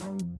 Bye.